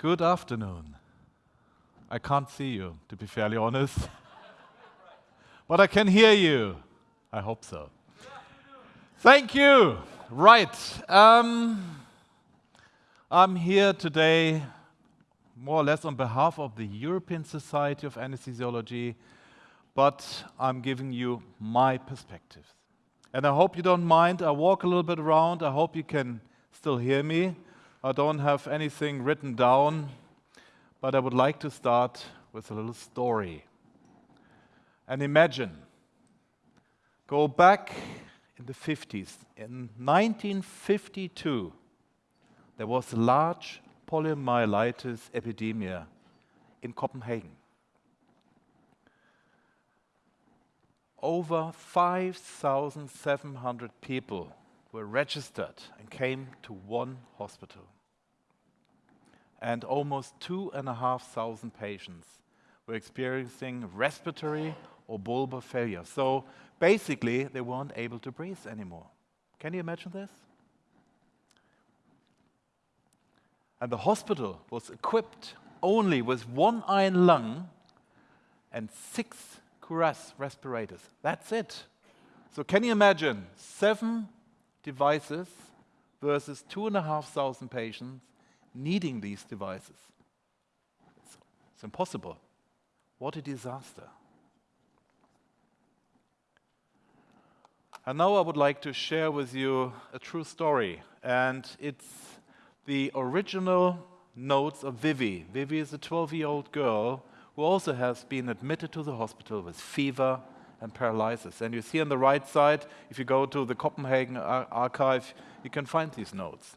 Good afternoon. I can't see you, to be fairly honest. but I can hear you. I hope so. Thank you. Right. Um, I'm here today more or less on behalf of the European Society of Anesthesiology, but I'm giving you my perspective. And I hope you don't mind. I walk a little bit around. I hope you can still hear me. I don't have anything written down, but I would like to start with a little story. And imagine, go back in the 50s. In 1952, there was a large poliomyelitis epidemic in Copenhagen. Over 5,700 people were registered and came to one hospital. And almost 2,500 patients were experiencing respiratory or bulbar failure. So basically, they weren't able to breathe anymore. Can you imagine this? And the hospital was equipped only with one iron lung and six Cuirass respirators. That's it. So can you imagine seven devices versus two and a half thousand patients needing these devices? It's, it's impossible. What a disaster. And now I would like to share with you a true story. And it's the original notes of Vivi. Vivi is a 12-year-old girl who also has been admitted to the hospital with fever and paralysis. And you see on the right side, if you go to the Copenhagen ar archive, you can find these notes.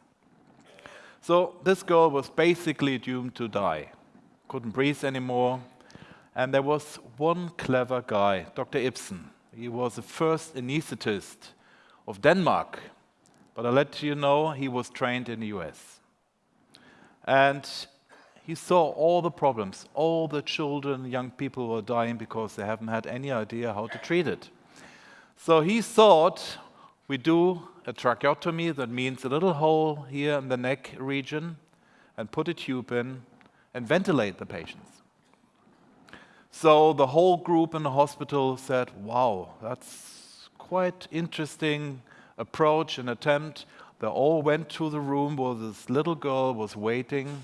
So this girl was basically doomed to die. Couldn't breathe anymore. And there was one clever guy, Dr. Ibsen. He was the first anesthetist of Denmark. But I'll let you know, he was trained in the US. And he saw all the problems. All the children, young people were dying because they haven't had any idea how to treat it. So he thought we do a tracheotomy, that means a little hole here in the neck region, and put a tube in and ventilate the patients. So the whole group in the hospital said, wow, that's quite interesting approach and attempt. They all went to the room where this little girl was waiting.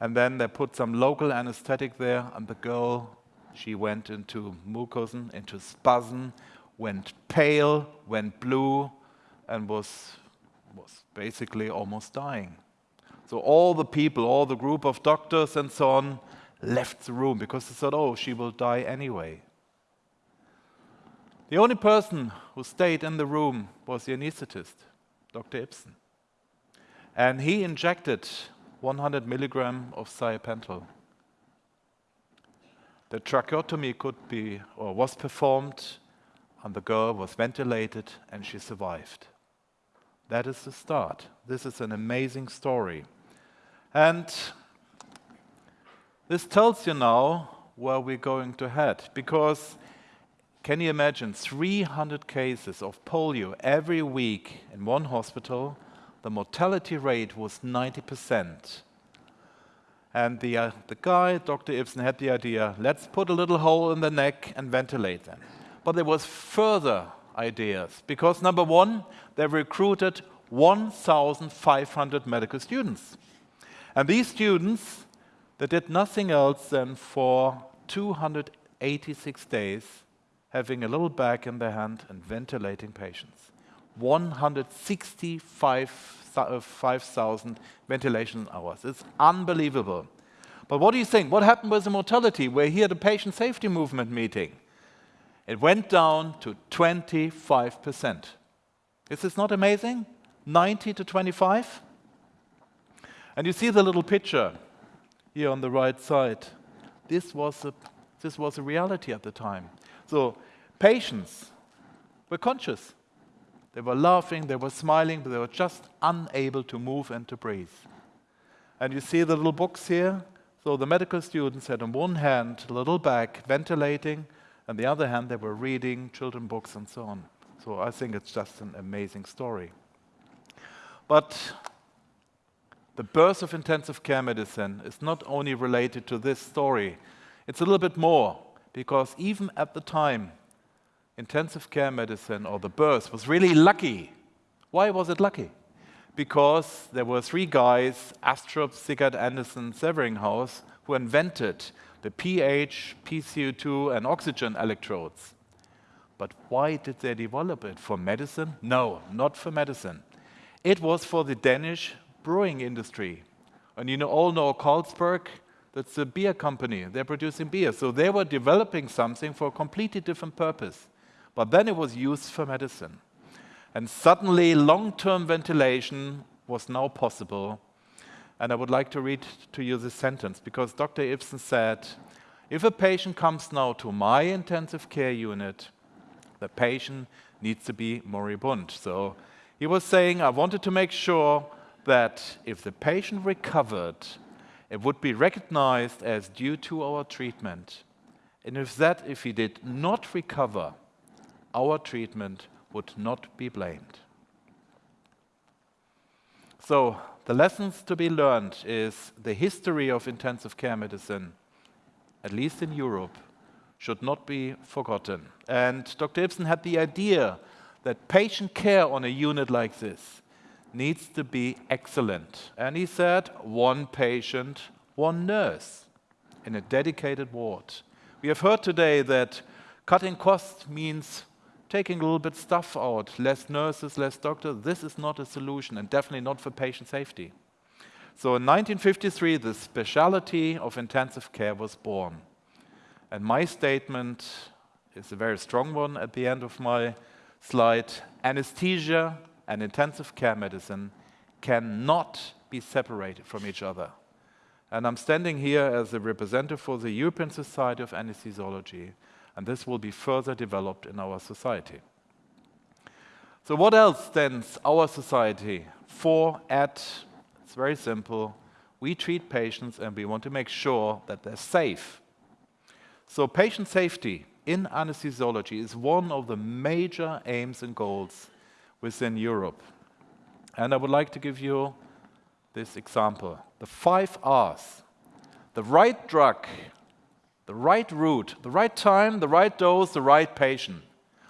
And then they put some local anesthetic there, and the girl, she went into mucosin, into spasm, went pale, went blue, and was, was basically almost dying. So all the people, all the group of doctors and so on, left the room because they thought, oh, she will die anyway. The only person who stayed in the room was the anesthetist. Dr. Ibsen. And he injected 100 milligram of thiopental. The tracheotomy could be or was performed and the girl was ventilated and she survived. That is the start. This is an amazing story. And this tells you now where we're going to head because can you imagine 300 cases of polio every week in one hospital? The mortality rate was 90%. And the, uh, the guy, Dr. Ibsen, had the idea, let's put a little hole in the neck and ventilate them. But there was further ideas, because number one, they recruited 1,500 medical students. And these students, they did nothing else than for 286 days, having a little bag in their hand and ventilating patients. 165,000 ventilation hours. It's unbelievable. But what do you think? What happened with the mortality? We're here at a patient safety movement meeting. It went down to 25%. Is this not amazing? 90 to 25? And you see the little picture here on the right side. This was a, this was a reality at the time. So patients were conscious. They were laughing, they were smiling, but they were just unable to move and to breathe. And you see the little box here? So the medical students had on one hand a little bag ventilating, and the other hand they were reading children books and so on. So I think it's just an amazing story. But the birth of intensive care medicine is not only related to this story, it's a little bit more, because even at the time, intensive care medicine or the birth was really lucky. Why was it lucky? Because there were three guys, Astrup, Siggaard-Andersen, Severinghaus, who invented the pH, PCO2, and oxygen electrodes. But why did they develop it? For medicine? No, not for medicine. It was for the Danish brewing industry. And you know, all know Carlsberg, that's a beer company. They're producing beer. So they were developing something for a completely different purpose. But then it was used for medicine. And suddenly, long-term ventilation was now possible. And I would like to read to you this sentence, because Dr. Ibsen said, if a patient comes now to my intensive care unit, the patient needs to be moribund. So he was saying, I wanted to make sure that if the patient recovered, it would be recognized as due to our treatment. And if that, if he did not recover, our treatment would not be blamed. So the lessons to be learned is the history of intensive care medicine, at least in Europe, should not be forgotten. And Dr. Ibsen had the idea that patient care on a unit like this needs to be excellent. And he said, one patient, one nurse in a dedicated ward. We have heard today that cutting costs means taking a little bit stuff out, less nurses, less doctors. This is not a solution and definitely not for patient safety. So in 1953, the specialty of intensive care was born. And my statement is a very strong one at the end of my slide. Anesthesia and intensive care medicine cannot be separated from each other. And I'm standing here as a representative for the European Society of Anesthesiology, and this will be further developed in our society. So what else stands our society for at? It's very simple. We treat patients and we want to make sure that they're safe. So patient safety in anesthesiology is one of the major aims and goals within Europe. And I would like to give you this example. The five R's. The right drug, the right route, the right time, the right dose, the right patient.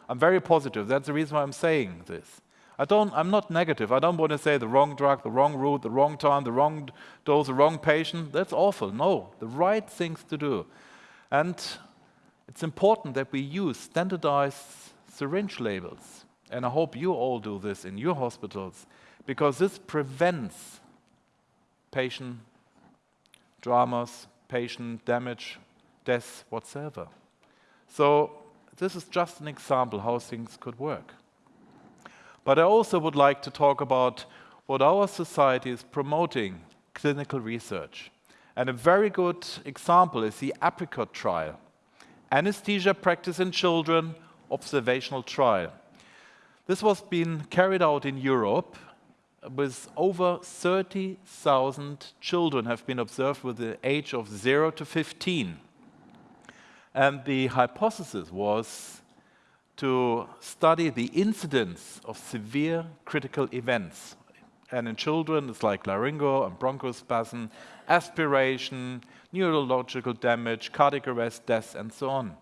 I'm very positive. That's the reason why I'm saying this. I don't, I'm not negative. I don't want to say the wrong drug, the wrong route, the wrong time, the wrong dose, the wrong patient. That's awful. No, the right things to do. And it's important that we use standardized syringe labels. And I hope you all do this in your hospitals, because this prevents patient dramas, patient damage, death, whatsoever. So this is just an example how things could work. But I also would like to talk about what our society is promoting clinical research. And a very good example is the APRICOT trial, anesthesia practice in children observational trial. This was being carried out in Europe with over 30,000 children have been observed with the age of 0 to 15. And the hypothesis was to study the incidence of severe critical events. And in children, it's like laryngo and bronchospasm, aspiration, neurological damage, cardiac arrest, death, and so on.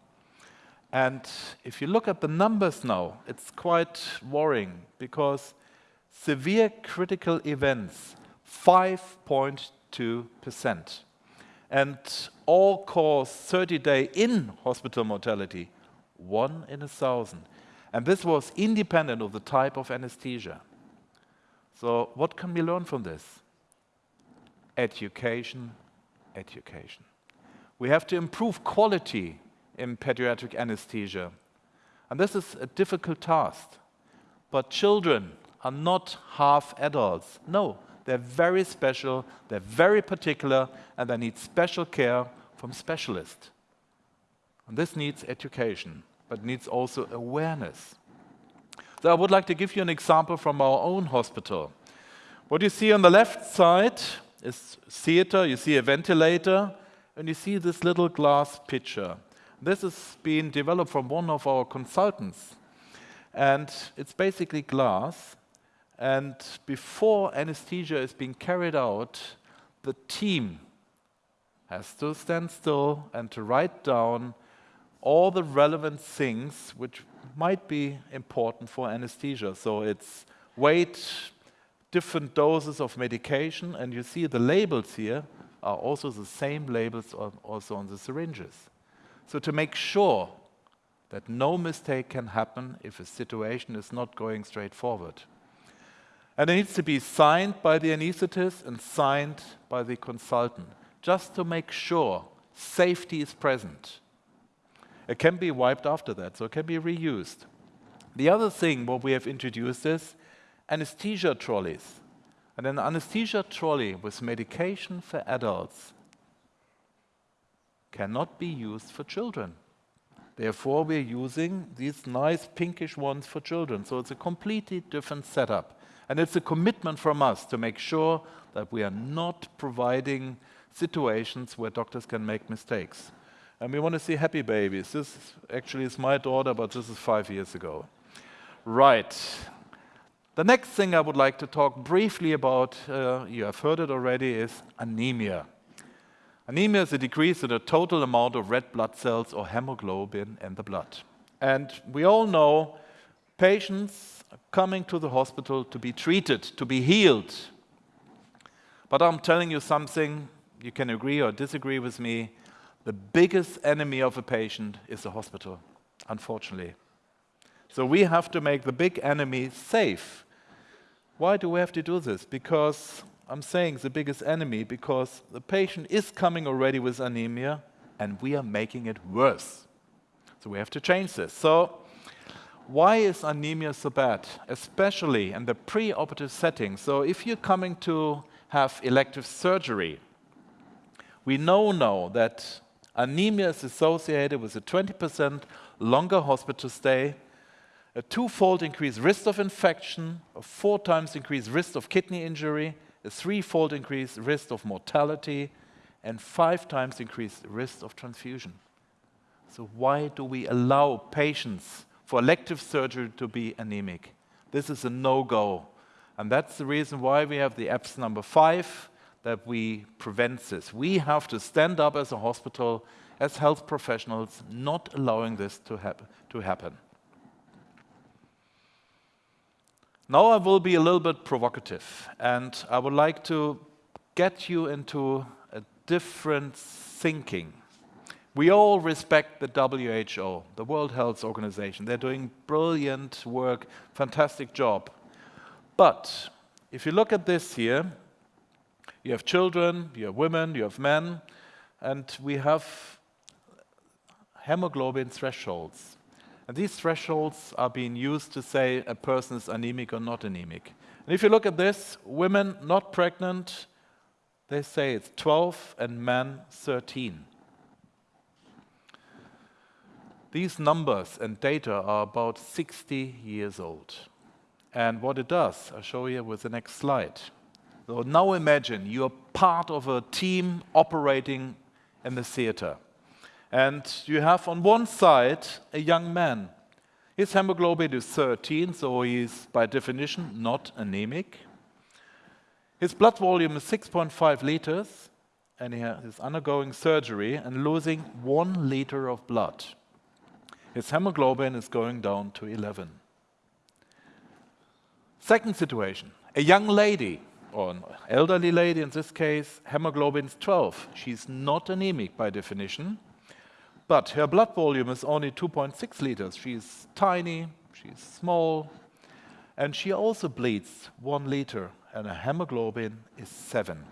And if you look at the numbers now, it's quite worrying because severe critical events, 5.2%. And all-cause 30-day in-hospital mortality, 1 in a thousand. And this was independent of the type of anesthesia. So what can we learn from this? Education, education. We have to improve quality in pediatric anesthesia. And this is a difficult task. But children are not half adults. No, they're very special, they're very particular, and they need special care from specialists. And this needs education, but needs also awareness. So I would like to give you an example from our own hospital. What you see on the left side is theater, you see a ventilator, and you see this little glass pitcher. This has been developed from one of our consultants. And it's basically glass. And before anesthesia is being carried out, the team has to stand still and to write down all the relevant things which might be important for anesthesia. So it's weight, different doses of medication, and you see the labels here are also the same labels also on the syringes. So to make sure that no mistake can happen if a situation is not going straight forward. And it needs to be signed by the anesthetist and signed by the consultant, just to make sure safety is present. It can be wiped after that, so it can be reused. The other thing what we have introduced is anesthesia trolleys. And an anesthesia trolley with medication for adults cannot be used for children. Therefore, we're using these nice pinkish ones for children. So it's a completely different setup. And it's a commitment from us to make sure that we are not providing situations where doctors can make mistakes. And we want to see happy babies. This actually is my daughter, but this is five years ago. Right. The next thing I would like to talk briefly about, uh, you have heard it already, is anemia. Anemia is a decrease in the total amount of red blood cells or hemoglobin in the blood. And we all know patients coming to the hospital to be treated, to be healed. But I'm telling you something, you can agree or disagree with me, the biggest enemy of a patient is the hospital, unfortunately. So we have to make the big enemy safe. Why do we have to do this? Because I'm saying the biggest enemy because the patient is coming already with anemia and we are making it worse. So we have to change this. So why is anemia so bad, especially in the pre-operative setting? So if you're coming to have elective surgery, we know now that anemia is associated with a 20% longer hospital stay, a twofold increased risk of infection, a four times increased risk of kidney injury, a threefold increased risk of mortality, and five times increased risk of transfusion. So why do we allow patients for elective surgery to be anemic? This is a no-go. And that's the reason why we have the EPS number five, that we prevent this. We have to stand up as a hospital, as health professionals, not allowing this to, hap to happen. Now I will be a little bit provocative, and I would like to get you into a different thinking. We all respect the WHO, the World Health Organization. They're doing brilliant work, fantastic job. But if you look at this here, you have children, you have women, you have men, and we have hemoglobin thresholds. And these thresholds are being used to say a person is anemic or not anemic. And if you look at this, women not pregnant, they say it's 12 and men 13. These numbers and data are about 60 years old. And what it does, I'll show you with the next slide. So now imagine you're part of a team operating in the theater. And you have on one side a young man. His hemoglobin is 13, so he's by definition not anemic. His blood volume is 6.5 liters, and he is undergoing surgery and losing one liter of blood. His hemoglobin is going down to 11. Second situation, a young lady, or an elderly lady in this case, hemoglobin is 12. She's not anemic by definition, but her blood volume is only 2.6 liters. She's tiny, she's small, and she also bleeds one liter, and her hemoglobin is 7.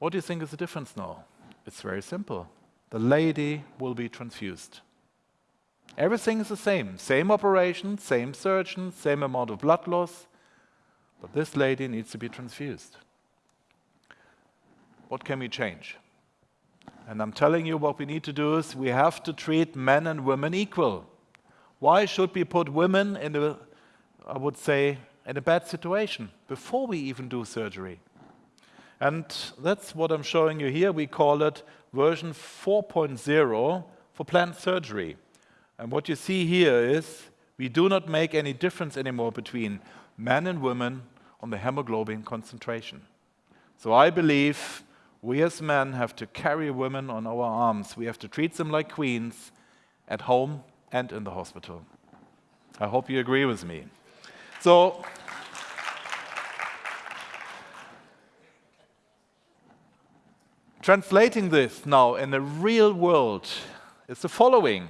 What do you think is the difference now? It's very simple. The lady will be transfused. Everything is the same. Same operation, same surgeon, same amount of blood loss, but this lady needs to be transfused. What can we change? And I'm telling you what we need to do is we have to treat men and women equal. Why should we put women in a, I would say, in a bad situation before we even do surgery? And that's what I'm showing you here. We call it version 4.0 for planned surgery. And what you see here is We do not make any difference anymore between men and women on the hemoglobin concentration. So I believe we as men have to carry women on our arms. We have to treat them like queens at home and in the hospital. I hope you agree with me. So, translating this now in the real world is the following.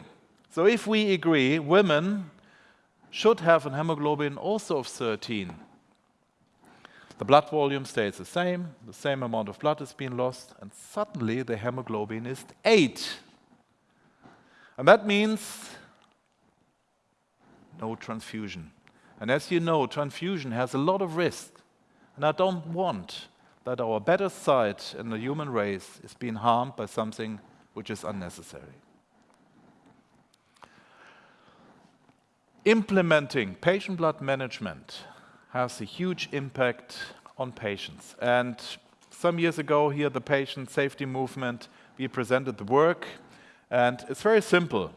So if we agree women should have a hemoglobin also of 13, the blood volume stays the same, the same amount of blood is being lost, and suddenly the hemoglobin is 8. And that means no transfusion. And as you know, transfusion has a lot of risk. And I don't want that our better side in the human race is being harmed by something which is unnecessary. Implementing patient blood management has a huge impact on patients. And some years ago here, the patient safety movement, we presented the work, and it's very simple.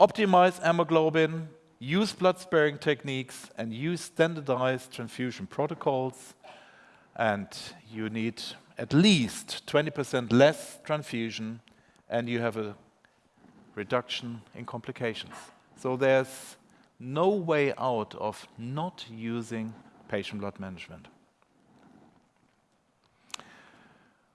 Optimize hemoglobin, use blood-sparing techniques, and use standardized transfusion protocols, and you need at least 20% less transfusion, and you have a reduction in complications. So there's no way out of not using patient blood management.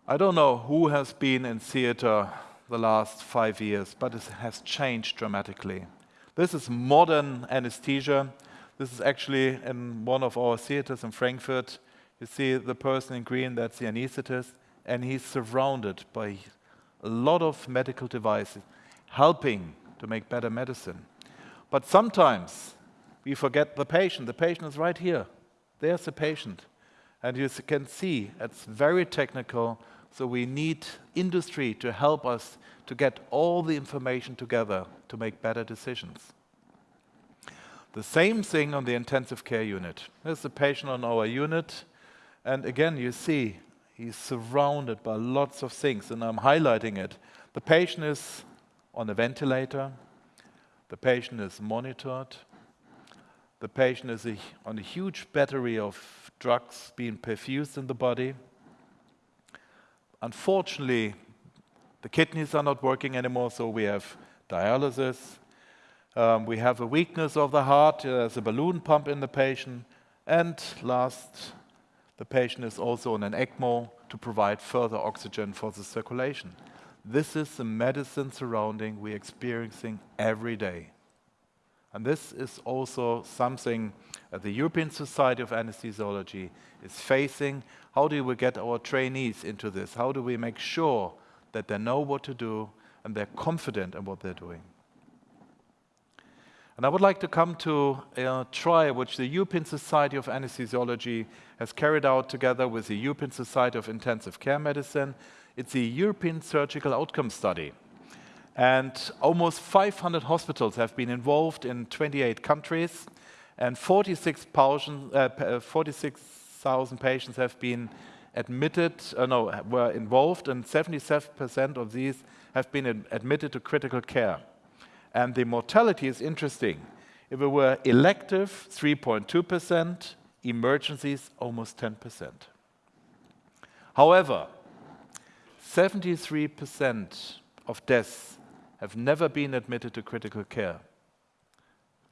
I don't know who has been in theater the last five years, but it has changed dramatically. This is modern anesthesia. This is actually in one of our theaters in Frankfurt. You see the person in green, that's the anesthetist, and he's surrounded by a lot of medical devices helping to make better medicine. But sometimes we forget the patient. The patient is right here. There's the patient. And you can see it's very technical, so we need industry to help us to get all the information together to make better decisions. The same thing on the intensive care unit. There's the patient on our unit, and again, you see he's surrounded by lots of things, and I'm highlighting it. The patient is on a ventilator, the patient is monitored. The patient is a, on a huge battery of drugs being perfused in the body. Unfortunately, the kidneys are not working anymore, so we have dialysis. Um, we have a weakness of the heart, there's a balloon pump in the patient. And last, the patient is also on an ECMO to provide further oxygen for the circulation. This is the medicine surrounding we're experiencing every day. And this is also something that the European Society of Anesthesiology is facing. How do we get our trainees into this? How do we make sure that they know what to do and they're confident in what they're doing? And I would like to come to a trial which the European Society of Anesthesiology has carried out together with the European Society of Intensive Care Medicine it's a European surgical outcome study. And almost 500 hospitals have been involved in 28 countries, and 46,000 uh, 46, patients have been admitted, uh, no, were involved, and 77% of these have been admitted to critical care. And the mortality is interesting. If it were elective, 3.2%, emergencies, almost 10%. However, 73% of deaths have never been admitted to critical care,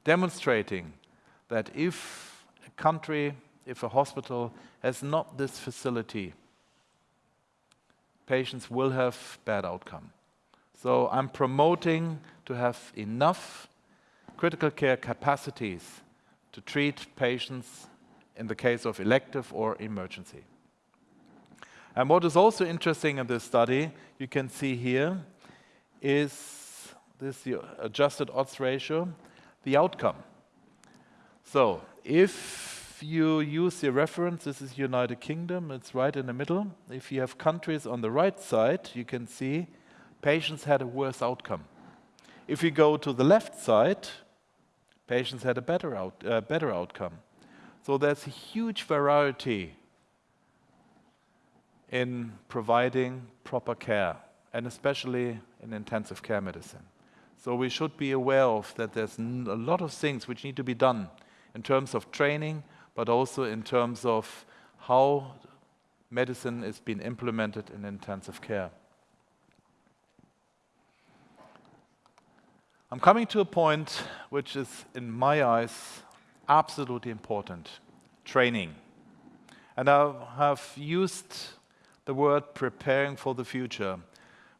demonstrating that if a country, if a hospital has not this facility, patients will have bad outcome. So I'm promoting to have enough critical care capacities to treat patients in the case of elective or emergency. And what is also interesting in this study, you can see here, is this adjusted odds ratio, the outcome. So if you use the reference, this is United Kingdom, it's right in the middle. If you have countries on the right side, you can see patients had a worse outcome. If you go to the left side, patients had a better, out, uh, better outcome. So there's a huge variety in providing proper care, and especially in intensive care medicine. So we should be aware of that there's a lot of things which need to be done in terms of training, but also in terms of how medicine is being implemented in intensive care. I'm coming to a point which is, in my eyes, absolutely important, training. And I have used the word preparing for the future.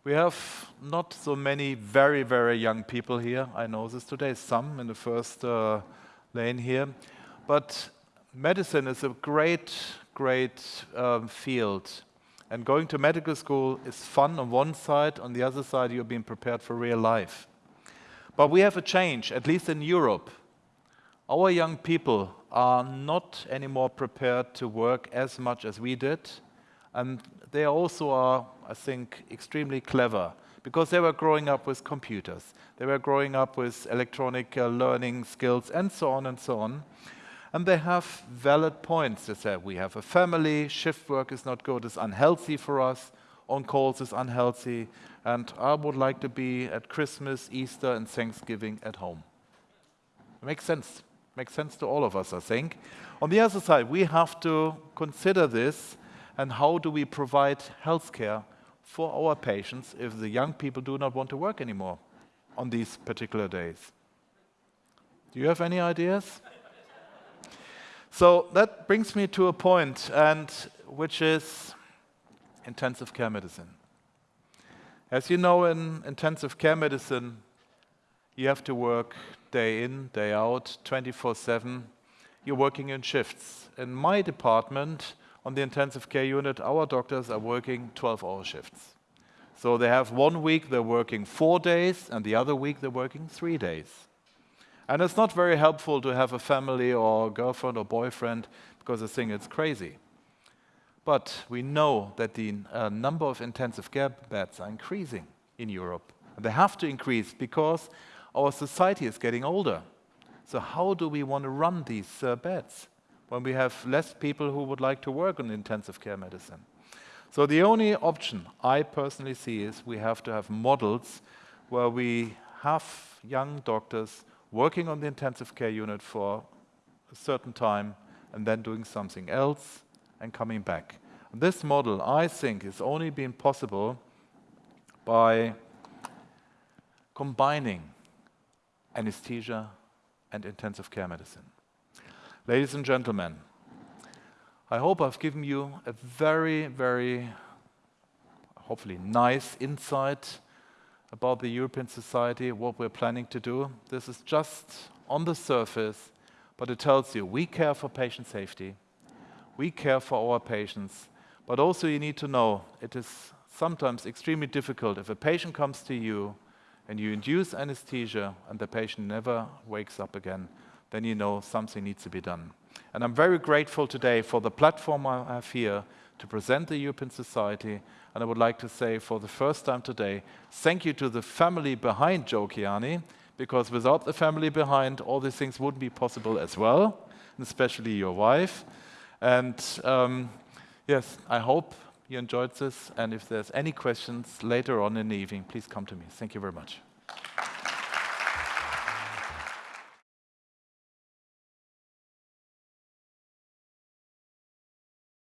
We have not so many very, very young people here. I know this today, some in the first uh, lane here. But medicine is a great, great um, field. And going to medical school is fun on one side, on the other side, you're being prepared for real life. But we have a change, at least in Europe. Our young people are not anymore prepared to work as much as we did. And they also are, I think, extremely clever because they were growing up with computers. They were growing up with electronic uh, learning skills and so on and so on. And they have valid points. They say, we have a family, shift work is not good, it's unhealthy for us, on calls is unhealthy, and I would like to be at Christmas, Easter, and Thanksgiving at home. It makes sense. It Makes sense to all of us, I think. On the other side, we have to consider this and how do we provide healthcare for our patients if the young people do not want to work anymore on these particular days. Do you have any ideas? so that brings me to a point, and which is intensive care medicine. As you know, in intensive care medicine, you have to work day in, day out, 24 7. You're working in shifts. In my department, on the intensive care unit, our doctors are working 12 hour shifts. So they have one week they're working four days, and the other week they're working three days. And it's not very helpful to have a family or girlfriend or boyfriend because they think it's crazy. But we know that the uh, number of intensive care beds are increasing in Europe. And they have to increase because our society is getting older. So how do we want to run these uh, beds when we have less people who would like to work on intensive care medicine? So the only option I personally see is we have to have models where we have young doctors working on the intensive care unit for a certain time and then doing something else and coming back. This model, I think, is only been possible by combining anesthesia and intensive care medicine. Ladies and gentlemen, I hope I've given you a very, very, hopefully nice insight about the European Society, what we're planning to do. This is just on the surface, but it tells you we care for patient safety, we care for our patients, but also you need to know it is sometimes extremely difficult if a patient comes to you and you induce anesthesia and the patient never wakes up again, then you know something needs to be done. And I'm very grateful today for the platform I have here to present the European Society. And I would like to say for the first time today, thank you to the family behind Joe Kiani, because without the family behind, all these things wouldn't be possible as well, especially your wife. And um, yes, I hope you enjoyed this. And if there's any questions later on in the evening, please come to me. Thank you very much.